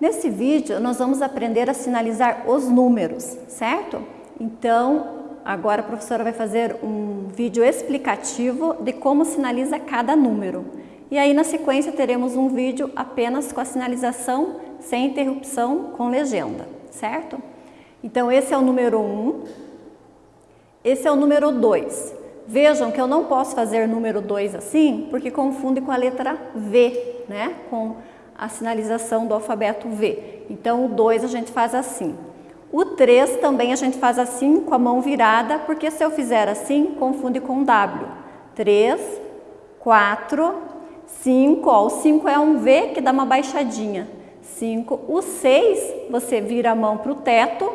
Nesse vídeo, nós vamos aprender a sinalizar os números, certo? Então, agora a professora vai fazer um vídeo explicativo de como sinaliza cada número. E aí, na sequência, teremos um vídeo apenas com a sinalização, sem interrupção, com legenda, certo? Então, esse é o número 1, esse é o número 2. Vejam que eu não posso fazer número 2 assim, porque confunde com a letra V, né? Com a sinalização do alfabeto V. Então, o 2 a gente faz assim. O 3 também a gente faz assim, com a mão virada, porque se eu fizer assim, confunde com W. 3, 4, 5, ó, o 5 é um V que dá uma baixadinha. 5. O 6, você vira a mão para o teto,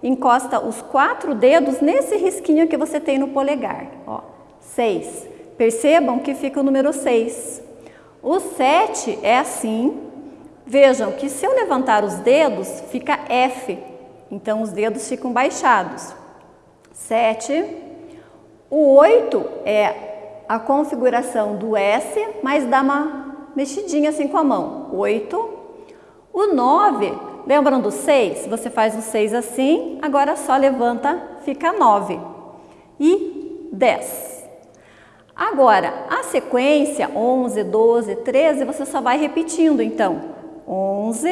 encosta os quatro dedos nesse risquinho que você tem no polegar. Ó, 6. Percebam que fica o número 6. O 7 é assim. Vejam que se eu levantar os dedos, fica F. Então, os dedos ficam baixados. 7. O 8 é a configuração do S, mas dá uma mexidinha assim com a mão. 8. O 9, lembram do 6? Você faz o 6 assim, agora só levanta, fica 9. E 10. Agora, a sequência 11, 12, 13, você só vai repetindo, então. 11,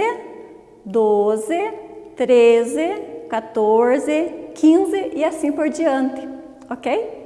12, 13, 14, 15 e assim por diante, ok?